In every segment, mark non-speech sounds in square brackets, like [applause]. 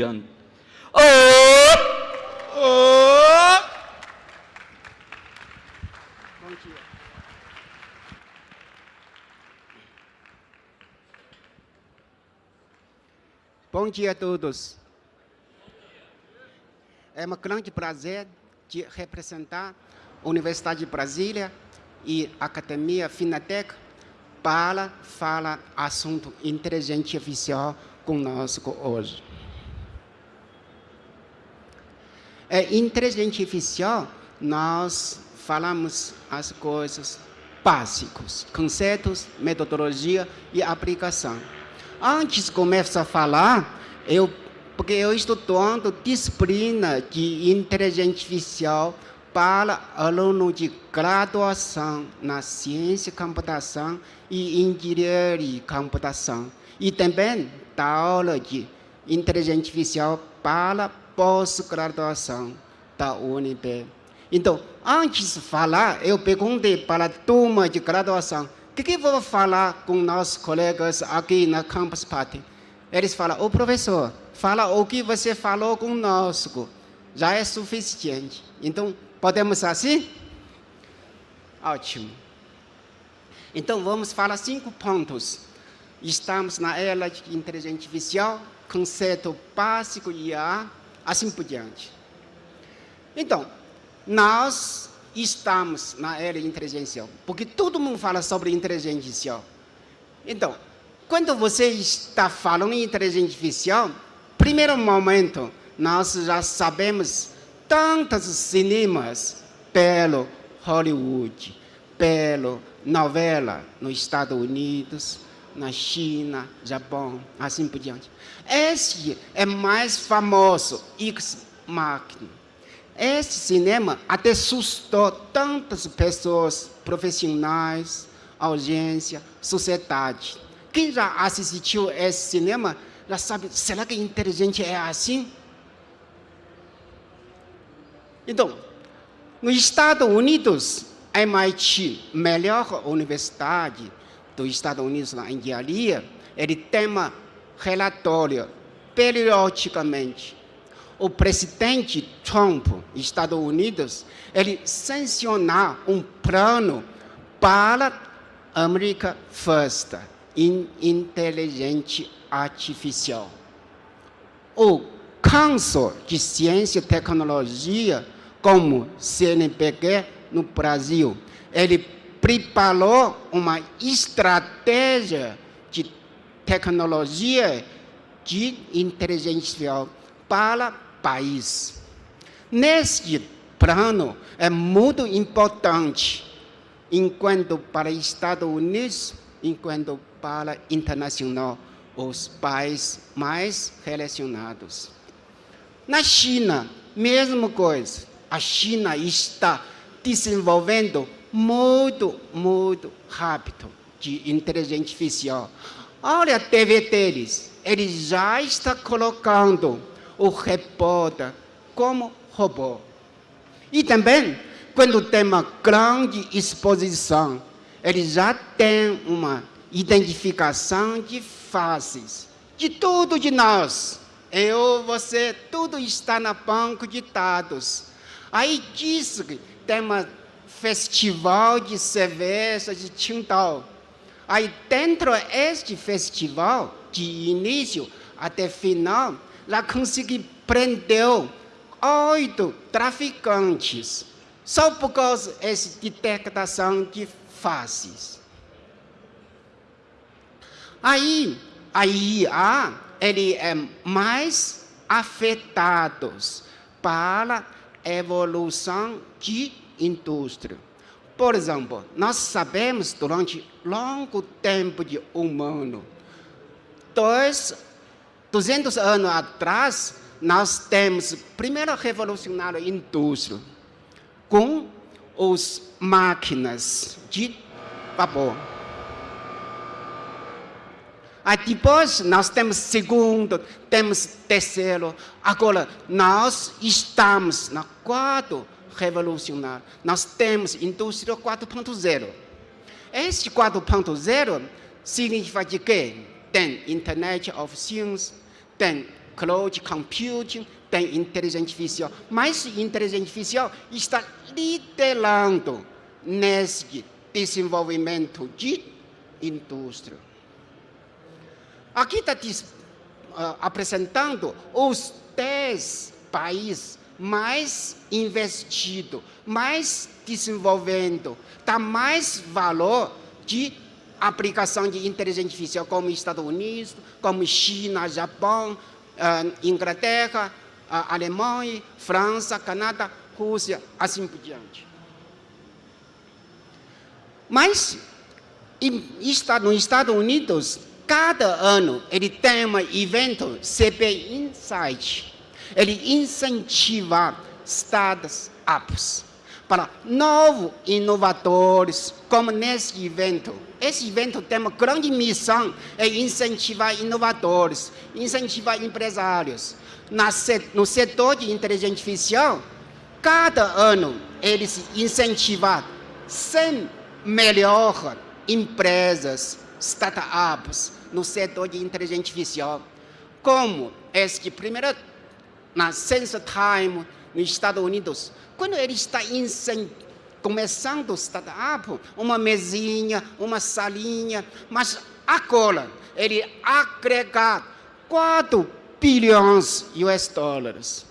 gigante. Oh! Oh! Bom dia. Bom dia a todos. É um grande prazer de representar a Universidade de Brasília e a Academia Finatec para falar assunto inteligente artificial conosco hoje. É inteligente artificial, nós falamos as coisas básicas, conceitos, metodologia e aplicação. Antes de começar a falar, eu, porque eu estou dando disciplina de inteligência artificial para aluno de graduação na ciência computação e engenharia computação. E também dá aula de inteligência artificial para pós-graduação da UNB. Então, antes de falar, eu perguntei para a turma de graduação, o que, que vou falar com nossos colegas aqui na Campus Party? Eles falam, ô oh, professor, fala o que você falou conosco, já é suficiente. Então, podemos assim? Ótimo. Então, vamos falar cinco pontos. Estamos na era de inteligência artificial, conceito básico IA, assim por diante. Então, nós estamos na era inteligência porque todo mundo fala sobre inteligência artificial. Então, quando você está falando em inteligência artificial, primeiro momento, nós já sabemos tantos cinemas pelo Hollywood, pelo novela nos Estados Unidos, na China, Japão, assim por diante. Esse é mais famoso, X-Machina. Esse cinema até assustou tantas pessoas, profissionais, audiência, sociedade. Quem já assistiu esse cinema já sabe, será que inteligente é assim? Então, nos Estados Unidos, MIT, melhor universidade dos Estados Unidos na engenharia, ele tem relatório periodicamente o presidente Trump, Estados Unidos, ele sancionar um plano para America First, em inteligente artificial. O Council de Ciência e Tecnologia, como CNPq no Brasil, ele preparou uma estratégia de tecnologia de inteligência para país. Neste plano é muito importante, enquanto para Estados Unidos, enquanto para internacional, os países mais relacionados. Na China, mesma coisa. A China está desenvolvendo muito, muito rápido de inteligência artificial. Olha a TV deles, eles já está colocando o repórter como robô. E também, quando tem uma grande exposição, ele já tem uma identificação de faces, de tudo de nós. Eu, você, tudo está na banco de dados. Aí diz que tem um festival de cerveja de Qingdao. Aí dentro deste festival, de início até final, lá consegui prender oito traficantes, só por causa dessa detectação de faces. Aí, a IA, ele é mais afetados para a evolução de indústria. Por exemplo, nós sabemos durante longo tempo de humano, dois 200 anos atrás, nós temos primeiro revolucionário indústria com as máquinas de vapor. Aí depois nós temos segundo, temos terceiro. Agora nós estamos na quarto revolucionário. Nós temos indústria 4.0. Este 4.0 significa quê? Tem Internet of Things, tem cloud computing, tem inteligência artificial. Mas inteligência artificial está liderando nesse desenvolvimento de indústria. Aqui está uh, apresentando os 10 países mais investidos, mais desenvolvendo, dá mais valor de aplicação de inteligência artificial, como Estados Unidos, como China, Japão, uh, Inglaterra, uh, Alemanha, França, Canadá, Rússia, assim por diante. Mas está nos Estados Unidos, cada ano ele tem um evento CP Insight. Ele incentiva startups para novos inovadores, como nesse evento. Esse evento tem uma grande missão, é incentivar inovadores, incentivar empresários. no setor de inteligência artificial, cada ano eles incentivam 100 melhores empresas, startups, no setor de inteligência artificial. Como esse primeiro, na Sense Time, nos Estados Unidos, quando ele está começando startup, uma mesinha, uma salinha, mas agora ele agrega 4 bilhões US dólares.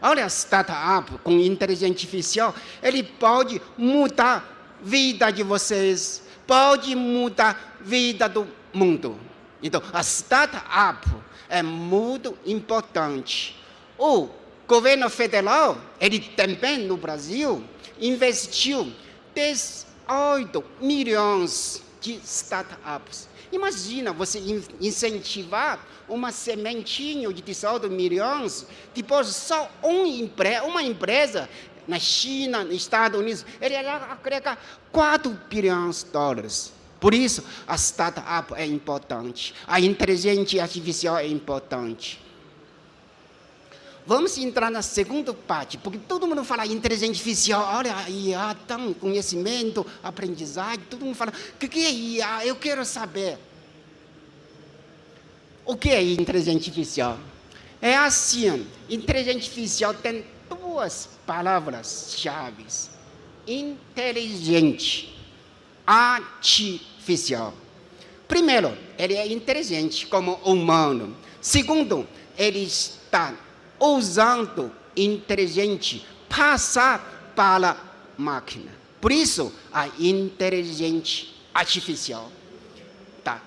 Olha, startup com inteligência artificial, ele pode mudar a vida de vocês, pode mudar a vida do mundo. Então, a startup é muito importante. O governo federal, ele também no Brasil, investiu 18 milhões de startups. Imagina você incentivar uma sementinha de 18 milhões, depois só um empre uma empresa na China, nos Estados Unidos, ele agrega 4 bilhões de dólares. Por isso, a startup é importante, a inteligência artificial é importante. Vamos entrar na segunda parte, porque todo mundo fala inteligência artificial, olha, IA, tão conhecimento, aprendizagem, todo mundo fala, o que, que é IA? Eu quero saber. O que é inteligência artificial? É assim, inteligência artificial tem duas palavras-chave. Inteligente, artificial. Primeiro, ele é inteligente como humano. Segundo, ele está usando inteligente passar para a máquina. Por isso, a inteligência artificial. Tá.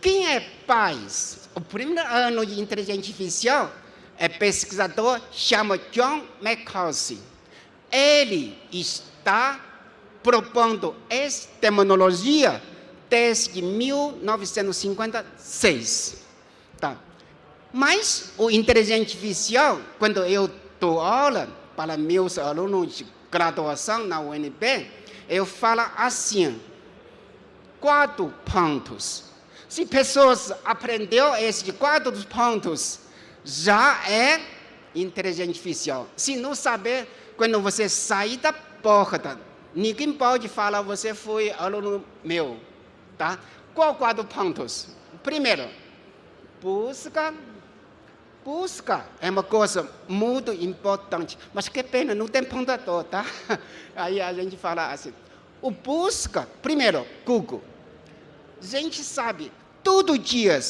Quem é pais? O primeiro ano de inteligência artificial é pesquisador chama John McCarthy. Ele está propondo essa tecnologia desde 1956. Mas o inteligência artificial, quando eu dou aula para meus alunos de graduação na UNB, eu falo assim, quatro pontos. Se pessoas aprenderam esses quatro pontos, já é inteligência artificial. Se não saber, quando você sair da porta Ninguém pode falar, você foi aluno meu, tá? Qual quatro pontos? Primeiro, busca. Busca é uma coisa muito importante, mas que pena, não tem pontador, tá? [laughs] Aí a gente fala assim, o busca, primeiro, Google. A gente sabe, todo dia,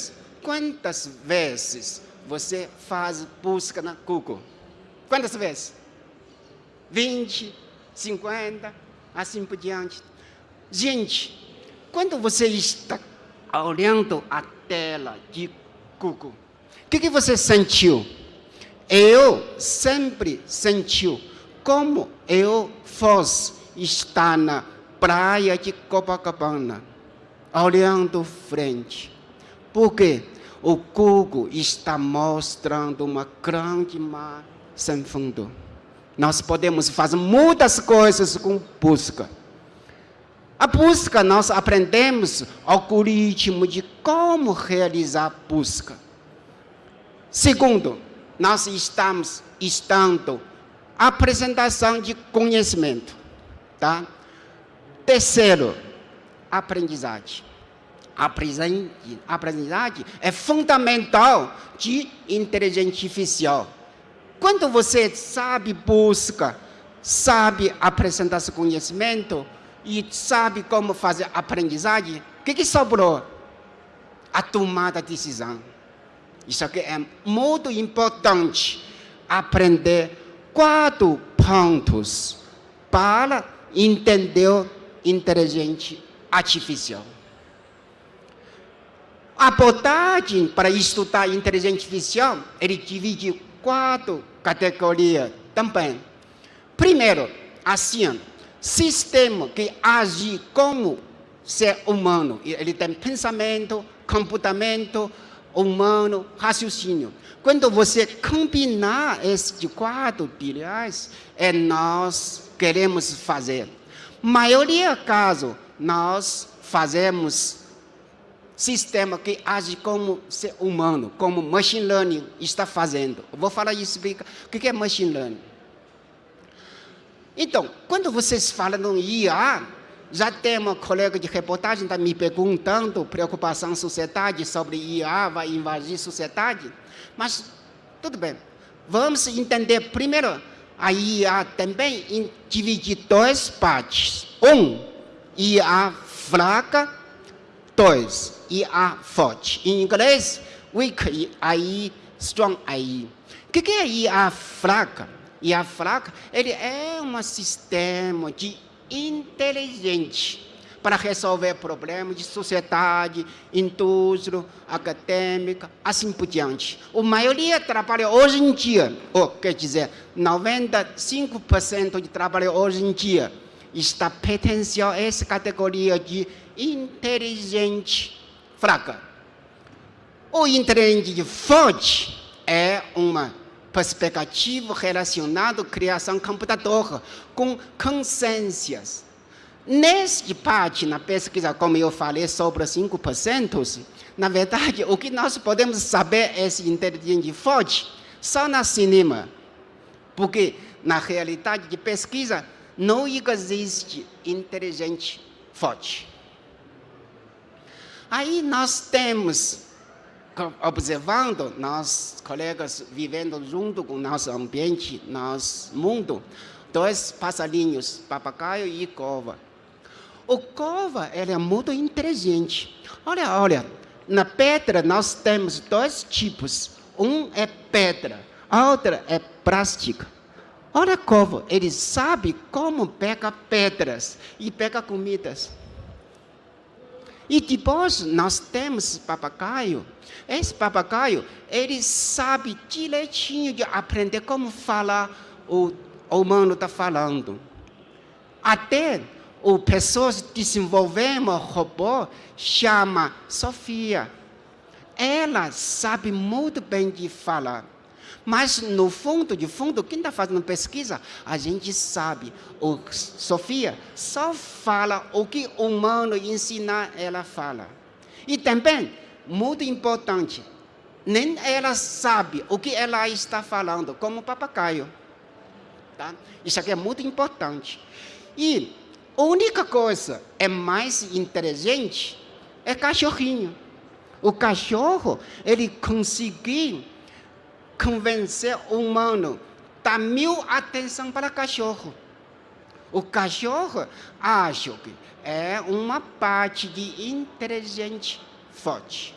quantas vezes você faz busca na Google? Quantas vezes? 20, 50, assim por diante. Gente, quando você está olhando a tela de Google, o que, que você sentiu? Eu sempre senti como eu fosse estar na praia de Copacabana, olhando frente. Porque o Google está mostrando uma grande mar sem fundo. Nós podemos fazer muitas coisas com busca. A busca, nós aprendemos algoritmo de como realizar busca. Segundo, nós estamos estando apresentação de conhecimento. Tá? Terceiro, aprendizagem. aprendizagem é fundamental de inteligência artificial. Quando você sabe busca, sabe apresentar seu conhecimento e sabe como fazer aprendizagem, o que, que sobrou? A tomada de decisão. Isso aqui é muito importante. Aprender quatro pontos para entender inteligência artificial. A abordagem para estudar inteligência artificial, ele divide quatro categorias também. Primeiro, assim, sistema que age como ser humano. Ele tem pensamento, comportamento humano, raciocínio. Quando você combinar esses quatro pilares, é nós queremos fazer. Maioria caso, nós fazemos sistema que age como ser humano, como machine learning está fazendo. Eu vou falar isso, o que é machine learning? Então, quando vocês falam no IA, já tem uma colega de reportagem está me perguntando preocupação sociedade sobre IA vai invadir sociedade, mas tudo bem. Vamos entender primeiro a IA também divide dois partes. Um, IA fraca. Dois, IA forte. Em inglês, weak AI, strong AI. O que é IA fraca? IA fraca, ele é um sistema de inteligente para resolver problemas de sociedade, indústria, acadêmica, assim por diante. A maioria trabalha hoje em dia, ou quer dizer, 95% de trabalho hoje em dia está pertencendo a essa categoria de inteligente fraca. O inteligente forte é uma perspectiva relacionada à criação computador com consciências. Neste parte, na pesquisa, como eu falei, sobre 5%, na verdade, o que nós podemos saber é esse inteligente forte só na cinema. Porque, na realidade de pesquisa, não existe inteligente forte. Aí nós temos, observando, nós colegas vivendo junto com nosso ambiente, nosso mundo, dois passarinhos, papagaio e cova. O cova ele é muito inteligente. Olha, olha, na pedra nós temos dois tipos. Um é pedra, a outra é plástica. Olha a cova, ele sabe como pega pedras e pega comidas. E depois nós temos papagaio. Esse papagaio, ele sabe direitinho de aprender como falar o, o humano está falando. Até o pessoas desenvolveram um robô chama Sofia. Ela sabe muito bem de falar. Mas, no fundo, de fundo, quem está fazendo pesquisa, a gente sabe. O Sofia só fala o que o humano ensina ela fala. E também, muito importante, nem ela sabe o que ela está falando, como papagaio. Tá? Isso aqui é muito importante. E a única coisa é mais inteligente é cachorrinho. O cachorro, ele conseguiu convencer o humano, dar mil atenção para o cachorro. O cachorro acha que é uma parte de inteligente forte.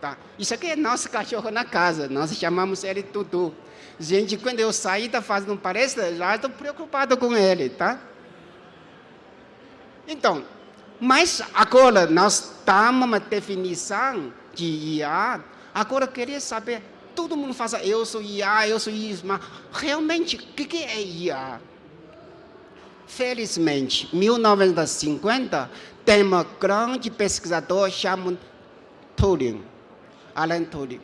Tá? Isso aqui é nosso cachorro na casa, nós chamamos ele Tutu. Gente, quando eu saí da fazendo palestra, já estou preocupado com ele, tá? Então, mas agora nós damos uma definição de IA. Agora eu queria saber todo mundo fala, eu sou IA, eu sou isso, mas realmente, o que, que é IA? Felizmente, em 1950, tem um grande pesquisador chamado Turing, Alan Turing.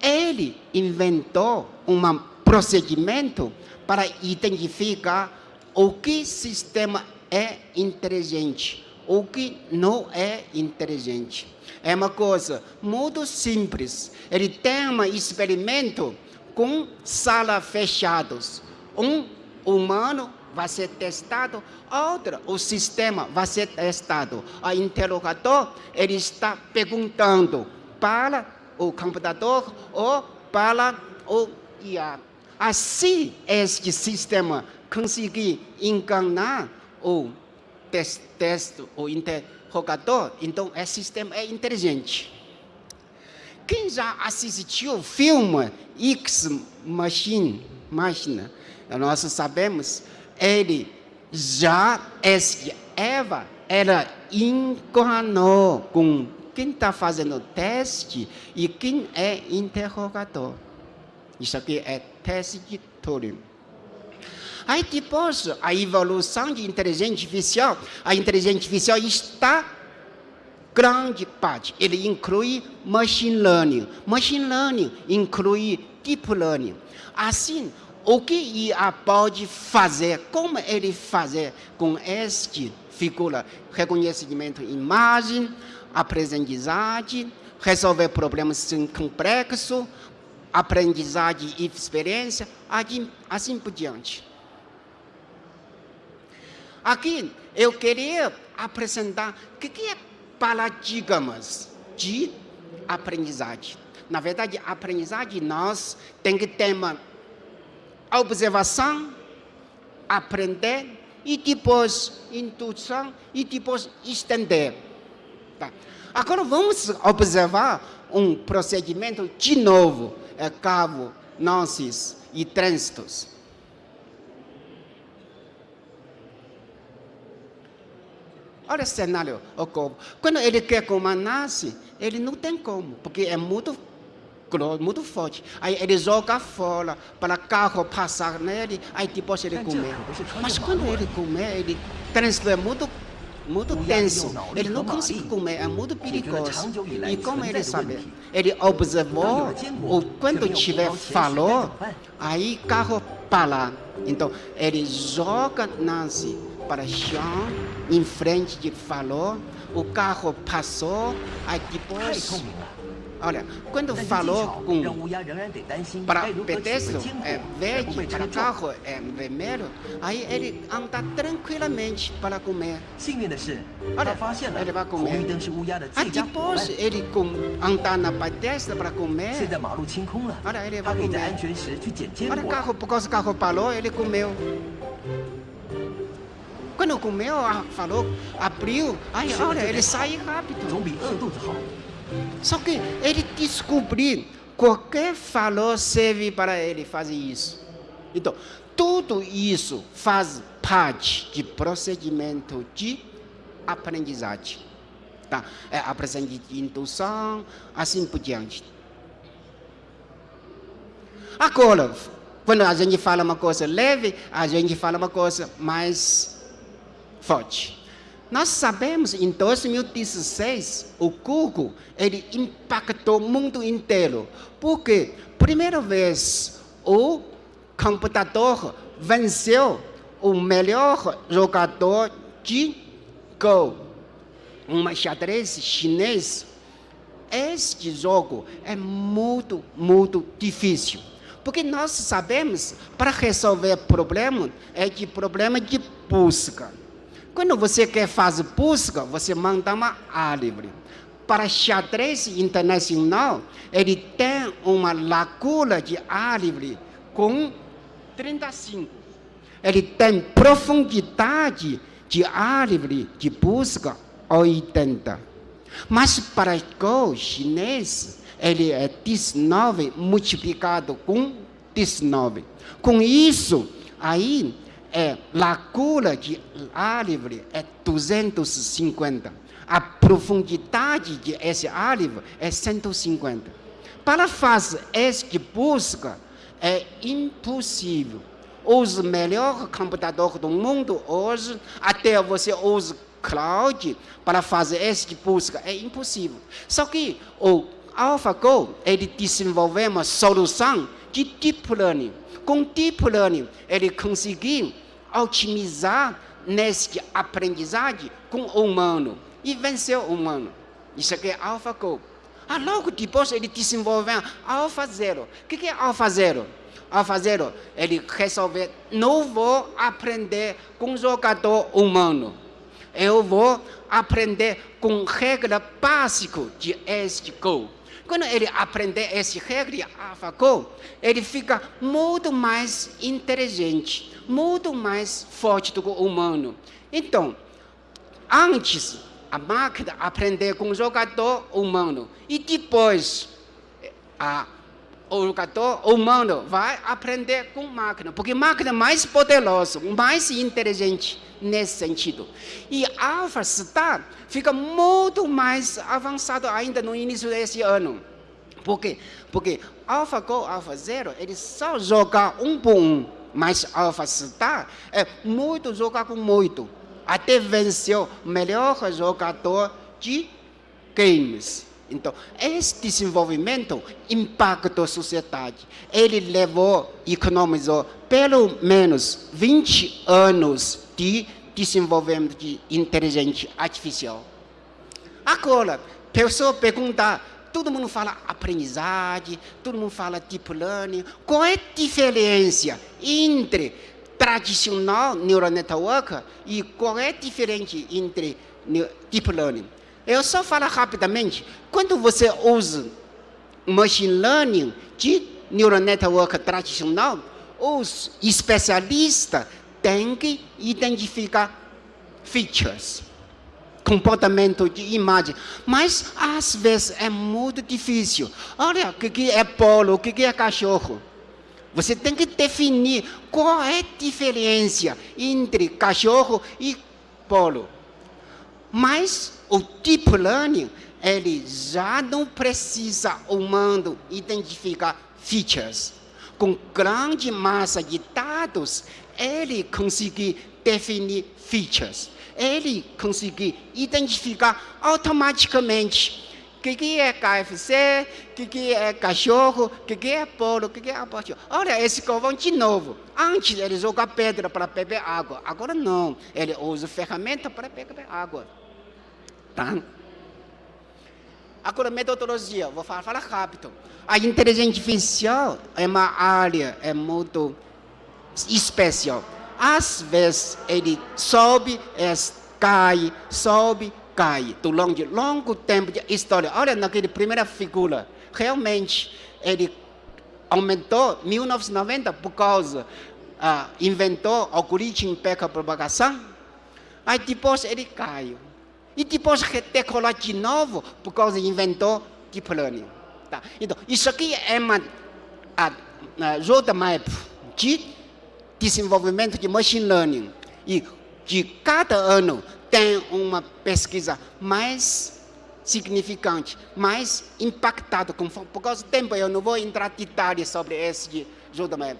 Ele inventou um procedimento para identificar o que sistema é inteligente, o que não é inteligente. É uma coisa muito simples. Ele tem um experimento com salas fechadas. Um humano vai ser testado, outra, o sistema vai ser testado. O interrogador, ele está perguntando para o computador ou para o IA. Assim, este sistema conseguir enganar o teste, teste o interrogador, então esse sistema é inteligente. Quem já assistiu o filme X Machine, Máquina, nós sabemos, ele já, esse Eva, ela enganou com quem está fazendo o teste e quem é interrogador. Isso aqui é teste de Turing. Aí depois, a evolução de inteligência artificial, a inteligência artificial está grande parte. Ele inclui machine learning. Machine learning inclui deep learning. Assim, o que IA pode fazer, como ele fazer com este figura, reconhecimento de imagem, aprendizagem, resolver problemas complexos, aprendizagem e experiência, assim, por diante. Aqui eu queria apresentar o que é paradigmas de aprendizagem. Na verdade, aprendizagem nós tem que ter uma observação, aprender e depois intuição e depois estender. Tá. Agora vamos observar um procedimento de novo, é cavo, nonces e trânsitos. Olha o cenário, o corpo. Quando ele quer comandar-se, ele não tem como, porque é muito muito forte. Aí ele joga fora para o carro passar nele, aí depois ele comer. Mas quando ele comer, ele é muito muito tenso. Ele não consegue comer, é muito perigoso. E como ele sabe? Ele observou, ou quando tiver falou, aí carro para. Então, ele joga Nancy para o chão, em frente de falou, o carro passou, aí depois Olha, quando falou com para pedestre é verde, para carro é vermelho, aí ele anda tranquilamente para comer. Olha, ele vai comer. Aí depois ele com, anda na pedestre para comer. Olha, ele vai comer. Olha, o carro, por causa do carro parou, ele comeu. Quando comeu, falou, abriu, aí olha, ele sai rápido. Só que ele descobriu qualquer valor serve para ele fazer isso. Então, tudo isso faz parte de procedimento de aprendizagem. Tá? É aprendizagem de indução, assim por diante. Agora, quando a gente fala uma coisa leve, a gente fala uma coisa mais forte. Nós sabemos em 2016 o Google ele impactou o mundo inteiro. Porque primeira vez o computador venceu o melhor jogador de Go, um xadrez chinês. Este jogo é muito, muito difícil. Porque nós sabemos, para resolver problema, é de problema de busca. Quando você quer fazer busca, você manda uma árvore. Para xadrez internacional, ele tem uma lacuna de árvore com 35. Ele tem profundidade de árvore de busca 80. Mas para o chinês, ele é 19 multiplicado com 19. Com isso, aí é lacuna de árvore é 250. A profundidade de esse árvore é 150. Para fazer esta busca é impossível. Os melhores computadores do mundo hoje, até você usa cloud para fazer esta busca, é impossível. Só que o AlphaGo, ele desenvolveu uma solução de Deep Learning. Com Deep Learning, ele conseguiu otimizar nesse aprendizagem com o humano e vencer o humano. Isso aqui é AlphaGo. Ah, logo depois ele desenvolveu Alpha Zero. O que é Alpha Zero? Alfa Zero, ele resolve, não vou aprender com jogador humano. Eu vou aprender com regra básica de SGO. Quando ele aprender essa regra de AlphaGo, ele fica muito mais inteligente, muito mais forte do que o humano. Então, antes, a máquina aprender com o jogador humano e depois a, o jogador humano vai aprender com máquina, porque máquina é mais poderosa, mais inteligente nesse sentido. E Alpha Star fica muito mais avançado ainda no início desse ano. Por quê? Porque AlphaGo, AlphaZero, ele só joga um por um, mas Alpha Star é muito jogar com muito. Até venceu o melhor jogador de games. Então, esse desenvolvimento impactou a sociedade. Ele levou, economizou pelo menos 20 anos de desenvolvimento de inteligência artificial. Agora, pessoa pergunta, todo mundo fala aprendizagem, todo mundo fala deep learning. Qual é a diferença entre tradicional neural network e qual é a diferença entre deep learning? Eu só falo rapidamente. Quando você usa machine learning de neural network tradicional, os especialistas têm que identificar features, comportamento de imagem. Mas, às vezes, é muito difícil. Olha, o que é polo, o que é cachorro? Você tem que definir qual é a diferença entre cachorro e polo. Mas o deep learning, ele já não precisa humano identificar features. Com grande massa de dados, ele consegue definir features. Ele consegue identificar automaticamente o que, que é KFC, o que, que é cachorro, o que, que é polo, o que, que é aborto. Olha, esse covão de novo. Antes ele jogava pedra para beber água. Agora não. Ele usa ferramenta para beber água. Tá? Agora, metodologia, vou falar, falar rápido. A inteligência artificial é uma área é muito especial. Às vezes, ele sobe, cai, sobe, cai. Durante longo tempo de história. Olha naquela primeira figura. Realmente, ele aumentou em 1990 por causa, ah, inventou o algoritmo de propagação. Aí depois ele caiu. E depois decolar de novo por causa inventou deep learning. Tá? Então, isso aqui é uma a, a roadmap de desenvolvimento de machine learning. E de cada ano tem uma pesquisa mais significante, mais impactada. Por causa do tempo, eu não vou entrar detalhes sobre esse roadmap.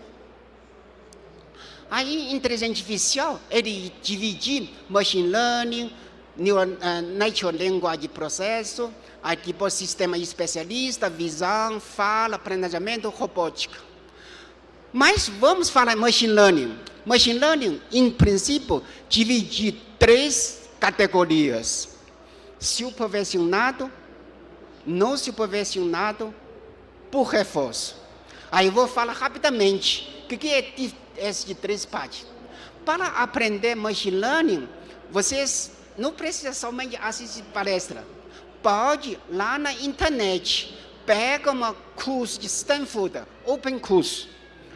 Aí, inteligência artificial, ele divide machine learning, neural, uh, natural language processo, aí tipo sistema especialista, visão, fala, planejamento, robótica. Mas vamos falar machine learning. Machine learning, em princípio, divide três categorias. Supervisionado, não supervisionado, por reforço. Aí eu vou falar rapidamente o que é essas três partes. Para aprender machine learning, vocês não precisa somente assistir palestra. Pode lá na internet, pega um curso de Stanford, Open Curso,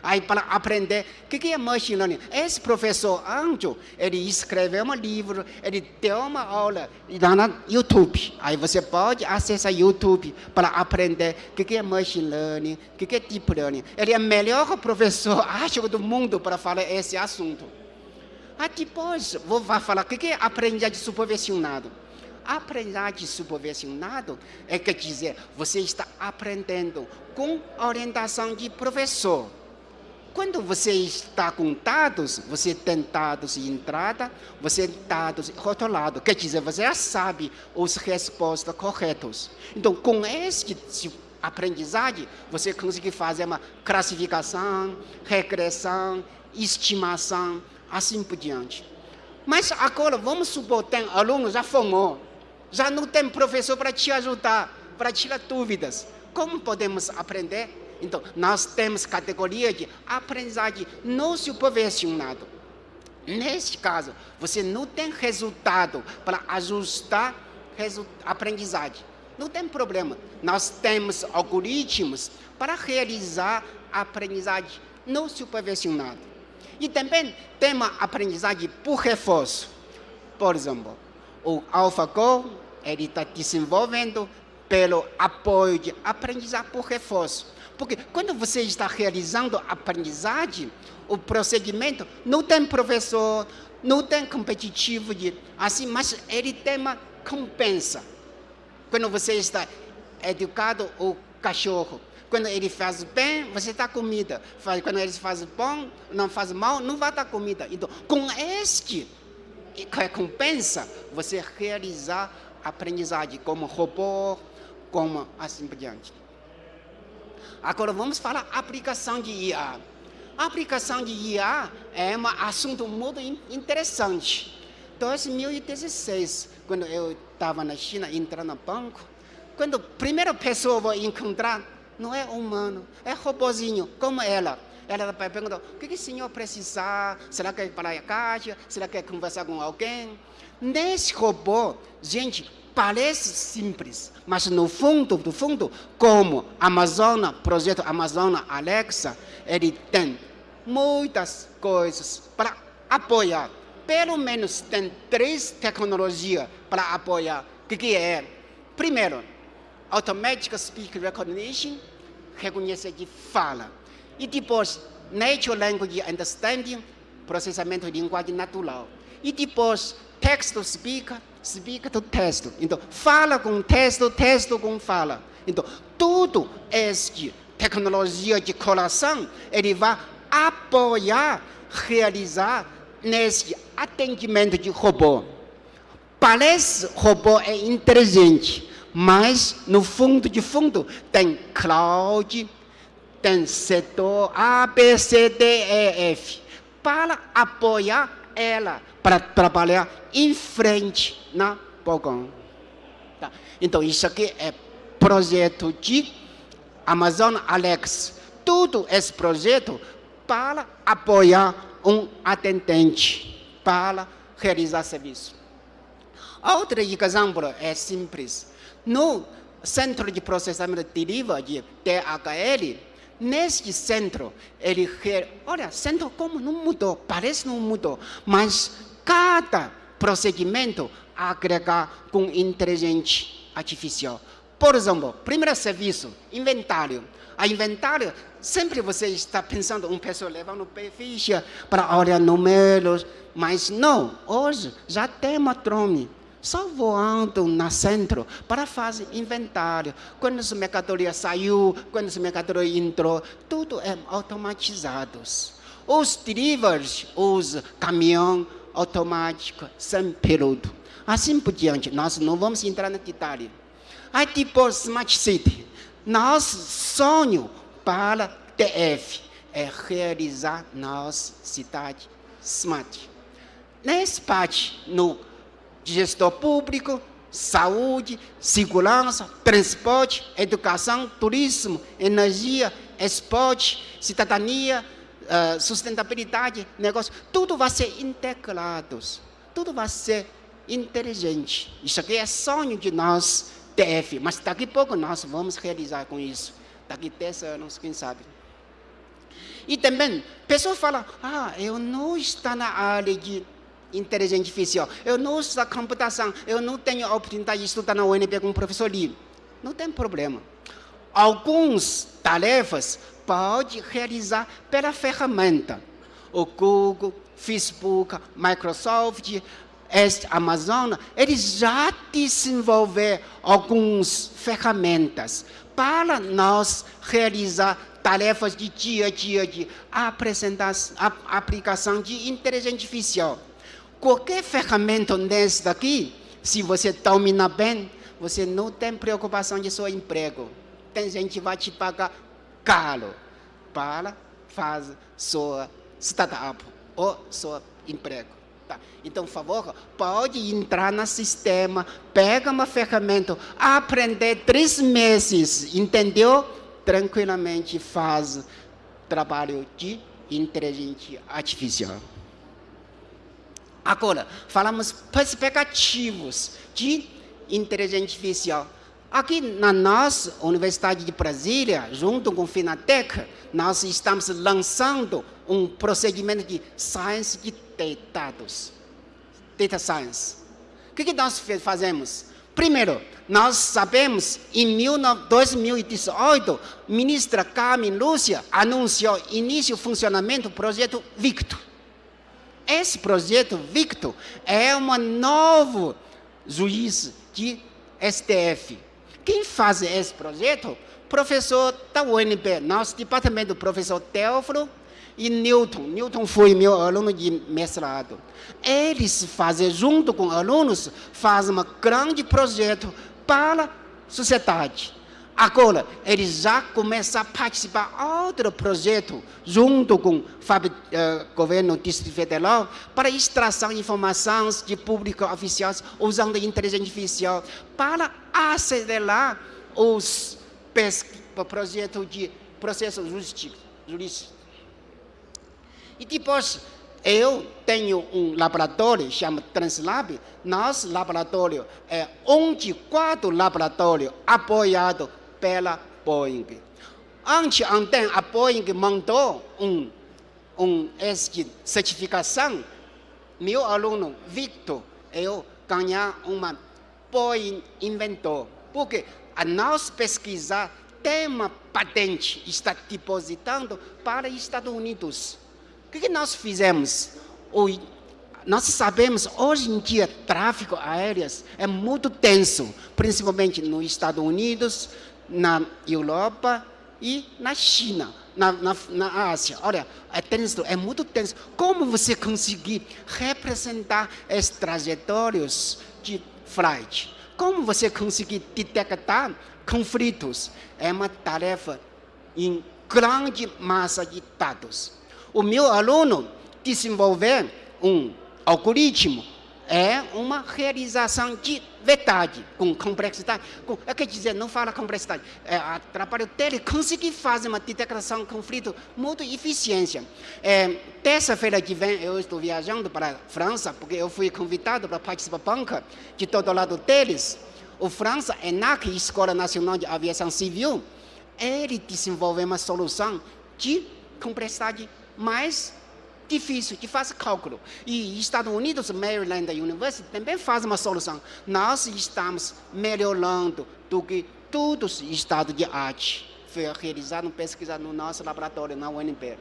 aí para aprender o que, que é Machine Learning. Esse professor Anjo, ele escreveu um livro, ele deu uma aula lá no YouTube. Aí você pode acessar YouTube para aprender o que, que é Machine Learning, o que, que é Deep Learning. Ele é o melhor professor, [laughs] acho, do mundo para falar esse assunto. Ah, depois vou falar o que é aprendizagem supervisionado. Aprendizagem supervisionado é quer dizer, você está aprendendo com orientação de professor. Quando você está com dados, você tem dados de entrada, você tem dados rotulados. Quer dizer, você já sabe as respostas corretas. Então, com esse aprendizagem, você consegue fazer uma classificação, regressão, estimação, assim por diante. Mas agora, vamos supor, tem aluno já formou, já não tem professor para te ajudar, para tirar dúvidas. Como podemos aprender? Então, nós temos categoria de aprendizagem não supervisionado. Neste caso, você não tem resultado para ajustar a aprendizagem. Não tem problema. Nós temos algoritmos para realizar a aprendizagem não supervisionada. E também tem a aprendizagem por reforço. Por exemplo, o AlphaGo ele está desenvolvendo pelo apoio de aprendizagem por reforço. Porque quando você está realizando aprendizagem, o prosseguimento não tem professor, não tem competitivo de assim, mas ele tem uma compensa. Quando você está educado o cachorro, quando ele faz bem, você dá comida. Quando ele faz bom, não faz mal, não vai dar comida. Então, com este recompensa, você realizar aprendizagem como robô, como assim por diante. Agora vamos falar aplicação de IA. A aplicação de IA é um assunto muito interessante. 2016, quando eu estava na China, entrando no banco, quando a primeira pessoa eu vou encontrar, não é humano, é robozinho, como ela. Ela perguntou, o que, que o senhor precisa? Será que é para a caixa? Será que é conversar com alguém? Nesse robô, gente, parece simples, mas no fundo, no fundo, como Amazon, projeto Amazon Alexa, ele tem muitas coisas para apoiar. Pelo menos tem três tecnologias para apoiar. O que, que é? Primeiro, Automatic Speech Recognition, reconhece de fala. E depois, Natural Language Understanding, processamento de linguagem natural. E depois, Text to Speak, Speak to Text. Então, fala com texto, texto com fala. Então, tudo este tecnologia de coração, ele vai apoiar, realizar nesse atendimento de robô. Parece robô é inteligente, mas no fundo de fundo tem cloud, tem setor A, B, C, D, E, F, para apoiar ela, para trabalhar em frente na Bogão. Tá. Então, isso aqui é projeto de Amazon Alex. Tudo esse projeto para apoiar um atendente, para realizar serviço. Outro exemplo é simples no centro de processamento de deriva de neste centro, ele olha, centro como não mudou, parece não mudou, mas cada procedimento agrega com inteligência artificial. Por exemplo, primeiro serviço, inventário. A inventário, sempre você está pensando, uma pessoa levando ficha para olhar números, mas não, hoje já tem uma drone só voando na centro para fazer inventário. Quando as mercadorias saiu, quando as mercadorias entrou, tudo é automatizado. Os deliveries, os caminhão automático, sem piloto. Assim por diante, nós não vamos entrar no detalhe. Aí tipo Smart City, nosso sonho para TF é realizar nossa cidade smart. Nesse parte, no gestor público, saúde, segurança, transporte, educação, turismo, energia, esporte, cidadania, uh, sustentabilidade, negócio, tudo vai ser integrado, tudo vai ser inteligente. Isso aqui é sonho de nós, TF, mas daqui a pouco nós vamos realizar com isso. Daqui a 10 anos, quem sabe. E também, pessoas falam, ah, eu não estou na área de inteligência artificial. Eu não uso a computação, eu não tenho a oportunidade de estudar na UNB com o professor Lee. Não tem problema. Algumas tarefas pode realizar pela ferramenta. O Google, Facebook, Microsoft, Amazon, eles já desenvolveram algumas ferramentas para nós realizar tarefas de dia a dia de apresentação, aplicação de inteligência artificial. Qualquer ferramenta nesse daqui, se você domina bem, você não tem preocupação de seu emprego. Tem gente que vai te pagar caro para fazer sua startup ou seu emprego. Tá. Então, por favor, pode entrar no sistema, pega uma ferramenta, aprender três meses, entendeu? tranquilamente faz trabalho de inteligência artificial. Agora, falamos perspectivos de inteligência artificial. Aqui na nossa Universidade de Brasília, junto com a Finatec, nós estamos lançando um procedimento de Science de Dados, Data Science. O que, que nós fazemos? Primeiro, nós sabemos, em 2018, a ministra Carmen Lúcia anunciou início do funcionamento do projeto Victor. Esse projeto Victor é um novo juiz de STF. Quem faz esse projeto? Professor da UNB, nosso departamento, professor Teófilo e Newton. Newton foi meu aluno de mestrado. Eles fazem, junto com alunos, fazem um grande projeto para a sociedade. Agora, eles já começam a participar outro projeto, junto com o uh, governo do Distrito Federal, para extração de informações de público oficiais, usando inteligência artificial, para acelerar os projetos de processo jurídico. E depois, eu tenho um laboratório, chama Translab. Nosso laboratório é um de quatro laboratórios apoiado pela Boeing. Antes, ontem, a Boeing mandou um, um certificação. Meu aluno, Victor, eu ganhar uma Boeing inventor. Porque a nossa pesquisa tem uma patente, está depositando para os Estados Unidos. O que, nós fizemos? Nós sabemos, hoje em dia, tráfego aéreo é muito tenso, principalmente nos Estados Unidos, na Europa e na China, na, na, na Ásia. Olha, é tenso, é muito tenso. Como você conseguir representar as trajetórias de flight? Como você conseguir detectar conflitos? É uma tarefa em grande massa de dados. O meu aluno desenvolver um algoritmo é uma realização de verdade, com complexidade. Com, é quer dizer, não fala complexidade. É o trabalho dele conseguir fazer uma detecção de conflito muito eficiente. É, Terça-feira que vem eu estou viajando para a França, porque eu fui convidado para participar banca de todo lado deles. O França, ENAC, Escola Nacional de Aviação Civil, ele desenvolveu uma solução de complexidade mais difícil, que faz cálculo. E Estados Unidos, Maryland University, também faz uma solução. Nós estamos melhorando do que todos os estados de arte. Foi realizado pesquisa no nosso laboratório, na UNB.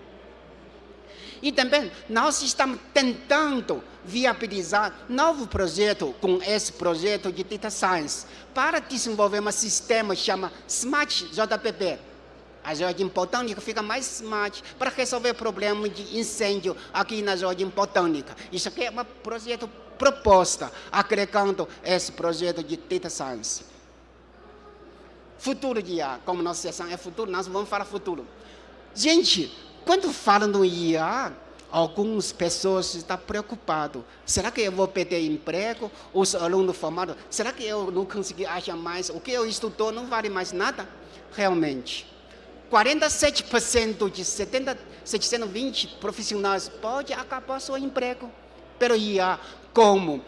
E também nós estamos tentando viabilizar novo projeto com esse projeto de Data Science para desenvolver um sistema chamado Smart JPP a Jardim Botânica fica mais smart para resolver problemas de incêndio aqui na Jardim Botânica. Isso aqui é um projeto proposta, agregando esse projeto de Data Science. Futuro de IA, como nossa sessão é futuro, nós vamos falar futuro. Gente, quando falam no IA, algumas pessoas estão preocupadas. Será que eu vou perder emprego? Os alunos formados, será que eu não consegui achar mais? O que eu estudou não vale mais nada? Realmente. 47% de 70, 720 profissionais pode acabar seu emprego pelo IA, como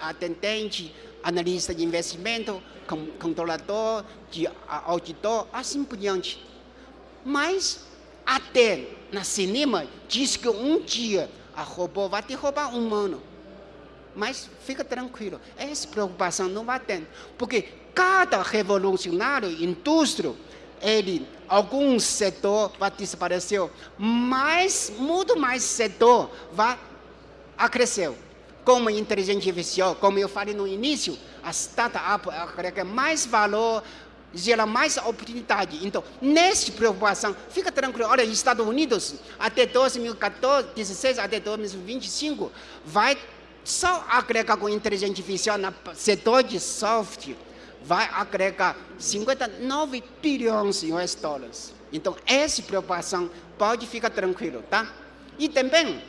atendente, analista de investimento, controlador, de auditor, assim por diante. Mas até na cinema diz que um dia a robô vai derrubar um humano. Mas fica tranquilo, essa preocupação não vai ter, porque cada revolucionário, indústria, ele, algum setor vai desaparecer, mas muito mais setor vai crescer. Como inteligência artificial, como eu falei no início, a startup agrega mais valor, gera mais oportunidade. Então, nessa preocupação, fica tranquilo. Olha, Estados Unidos, até 2014, 16 até 2025, vai só agregar com inteligência artificial no setor de software vai agregar 59 bilhões de US dólares. Então, essa preocupação pode ficar tranquilo, tá? E também,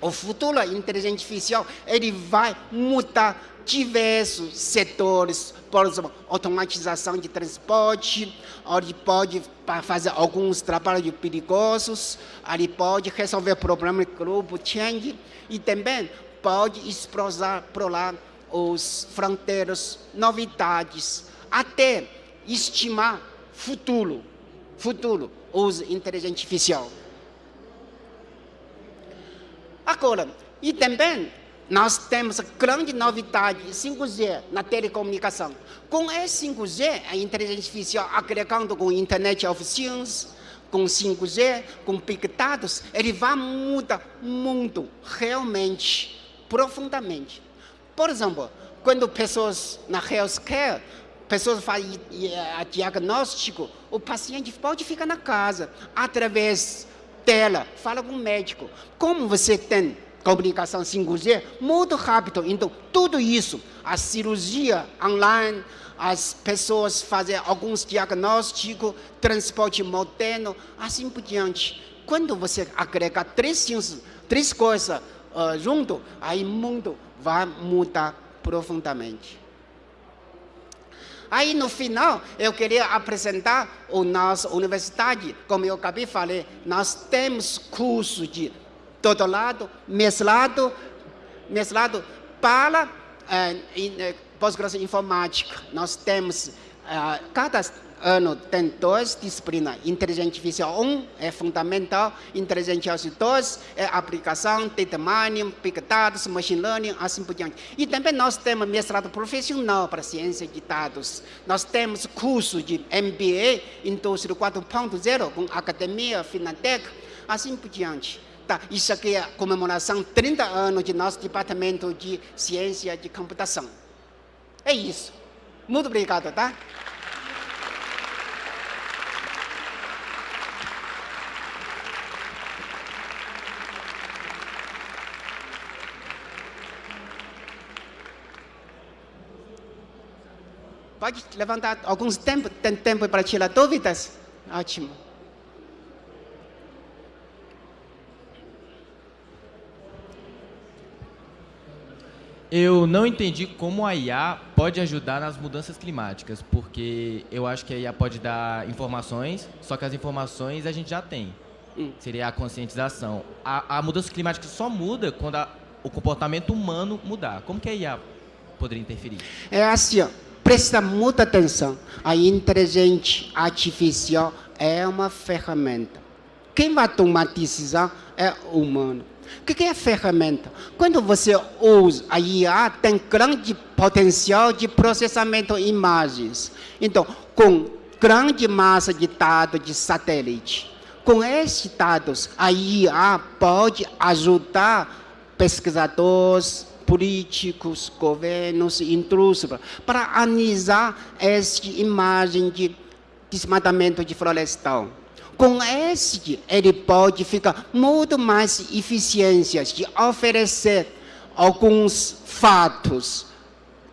o futuro inteligência artificial ele vai mudar diversos setores, por exemplo, automatização de transporte, ele pode fazer alguns trabalhos perigosos, ele pode resolver problemas de grupo change e também pode explorar lá os fronteiras, novidades, até estimar futuro, futuro, uso inteligência artificial. Agora, e também nós temos grande novidade 5G na telecomunicação. Com esse 5G, a inteligência artificial agregando com Internet of Things, com 5G, com Big Data, ele vai mudar o mundo realmente, profundamente. Por exemplo, quando pessoas na healthcare, pessoas fazem diagnóstico, o paciente pode ficar na casa, através tela, fala com o médico. Como você tem comunicação 5G, muito rápido. Então, tudo isso, a cirurgia online, as pessoas fazem alguns diagnósticos, transporte moderno, assim por diante. Quando você agrega três, três coisas uh, junto, aí mundo vai mudar profundamente. Aí no final, eu queria apresentar a nossa universidade. Como eu acabei de falar, nós temos curso de todo lado, mestrado, mestrado para eh, pós-graduação informática. Nós temos, eh, cada ano tem duas disciplinas. Inteligência artificial 1 é fundamental, inteligência artificial 2 é aplicação, data mining, big data, machine learning, assim por diante. E também nós temos mestrado profissional para ciência de dados. Nós temos curso de MBA, indústria 4.0, com academia, Finatec, assim por diante. Tá, isso aqui é a comemoração 30 anos de nosso departamento de ciência de computação. É isso. Muito obrigado, tá? Pode levantar alguns tempos, tem tempo para tirar dúvidas? Ótimo. Eu não entendi como a IA pode ajudar nas mudanças climáticas, porque eu acho que a IA pode dar informações, só que as informações a gente já tem. Hum. Seria a conscientização. A, a mudança climática só muda quando a, o comportamento humano mudar. Como que a IA poderia interferir? É assim, ó presta muita atenção. A inteligência artificial é uma ferramenta. Quem vai tomar decisão é o humano. O que é ferramenta? Quando você usa a IA, tem grande potencial de processamento de imagens. Então, com grande massa de dados de satélite, com esses dados, a IA pode ajudar pesquisadores, políticos, governos, indústria, para analisar essa imagem de desmatamento de florestal. Com este, ele pode ficar muito mais eficiência de oferecer alguns fatos,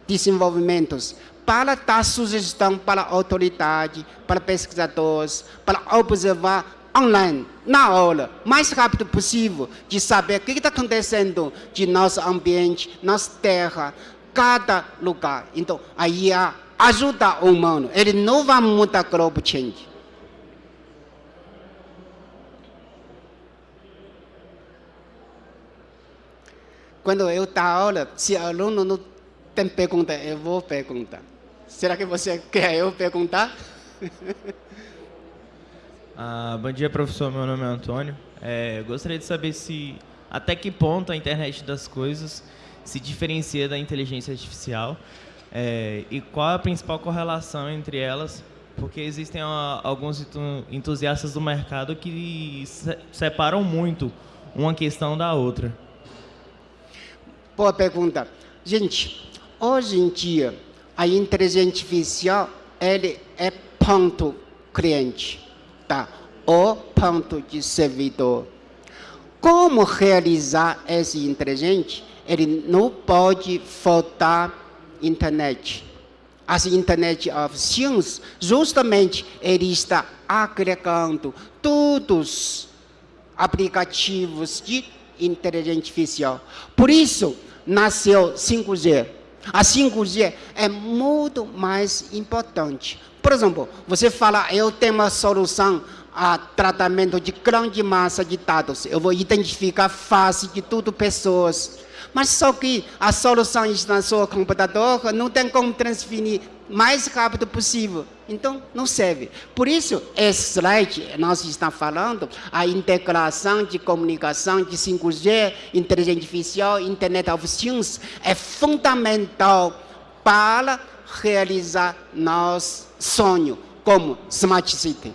desenvolvimentos, para dar sugestão para a autoridade, para pesquisadores, para observar online, na hora, mais rápido possível, de saber o que está acontecendo de nosso ambiente, nossa terra, cada lugar. Então, a ajuda o humano. Ele não vai mudar global change. Quando eu dar aula, se o aluno não tem pergunta, eu vou perguntar. Será que você quer eu perguntar? [laughs] Ah, bom dia, professor. Meu nome é Antônio. É, gostaria de saber se até que ponto a internet das coisas se diferencia da inteligência artificial é, e qual a principal correlação entre elas, porque existem ó, alguns entusiastas do mercado que se separam muito uma questão da outra. Boa pergunta. Gente, hoje em dia, a inteligência artificial ele é ponto cliente o ponto de servidor. Como realizar esse inteligente? Ele não pode faltar internet. As internet of things, justamente, ele está agregando todos os aplicativos de inteligência artificial. Por isso, nasceu 5G. A 5G é muito mais importante. Por exemplo, você fala, eu tenho uma solução a tratamento de grande massa de dados. Eu vou identificar face de tudo pessoas. Mas só que a solução está no seu computador, não tem como transferir mais rápido possível. Então, não serve. Por isso, esse slide, nós estamos falando, a integração de comunicação de 5G, inteligência artificial, Internet of Things, é fundamental para realizar nosso sonho como Smart City.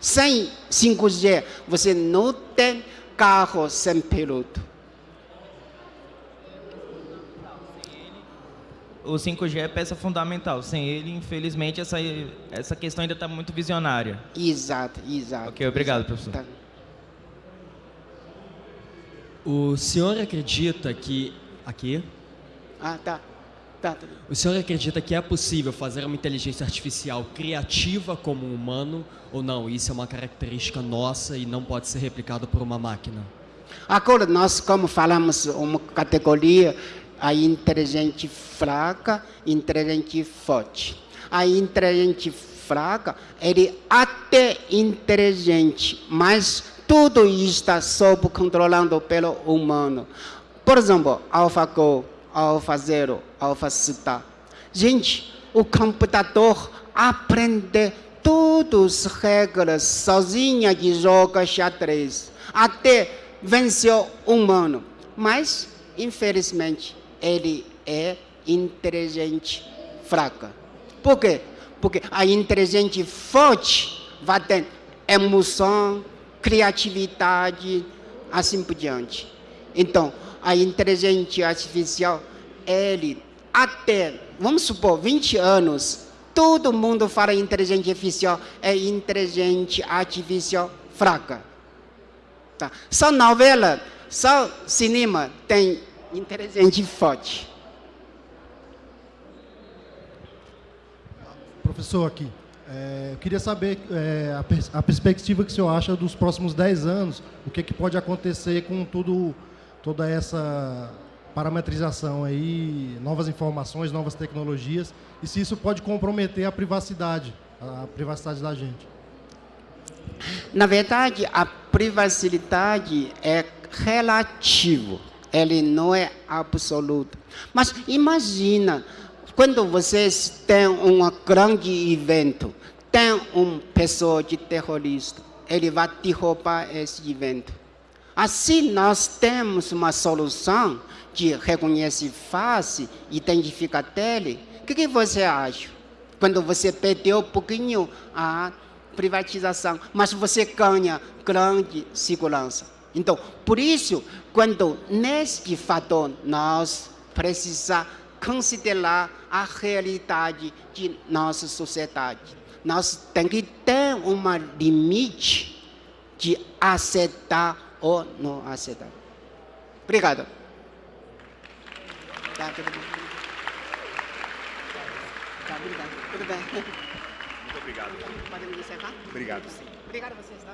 Sem 5G, você não tem carro sem piloto. O 5G é peça fundamental. Sem ele, infelizmente, essa, essa questão ainda está muito visionária. Exato, exato. Ok, obrigado, exato. professor. Tá. O senhor acredita que. Aqui. Ah, tá. Tá, tudo bem. O senhor acredita que é possível fazer uma inteligência artificial criativa como um humano ou não? Isso é uma característica nossa e não pode ser replicado por uma máquina? Agora, nós, como falamos, uma categoria, a inteligente fraca, inteligente forte. A inteligente fraca, ele até inteligente, mas tudo está sob controlando pelo humano. Por exemplo, AlphaGo, AlphaZero, AlphaZeta. Gente, o computador aprende todas as regras sozinha de jogar xadrez, até vencer o humano. Mas, infelizmente, ele é inteligente fraca. Por quê? Porque a inteligente forte vai ter emoção, criatividade, assim por diante. Então, a inteligência artificial, ele até, vamos supor, 20 anos, todo mundo fala inteligência artificial, é inteligente artificial fraca. Tá? Só novela, só cinema tem inteligente forte. Professor, aqui. é, eu queria saber é, a, pers- a perspectiva que o senhor acha dos próximos 10 anos, o que, que pode acontecer com tudo, toda essa parametrização aí, novas informações, novas tecnologias, e se isso pode comprometer a privacidade, a privacidade da gente. Na verdade, a privacidade é relativo, ele não é absoluto. Mas imagina, quando vocês têm um grande evento, tem uma pessoa de terrorista, ele vai derrubar esse evento. Assim, nós temos uma solução de reconhecer face, identificar dele. O que, que você acha? Quando você perdeu um pouquinho a privatização, mas você ganha grande segurança. Então, por isso, quando neste fator nós precisamos considerar a realidade de nossa sociedade, nós temos que ter um limite de aceitar ou não aceitar. Obrigado. Tá, tudo bem. Tá, obrigado. Tudo bem. Muito obrigado. Podemos encerrar? Obrigado. Obrigado a vocês?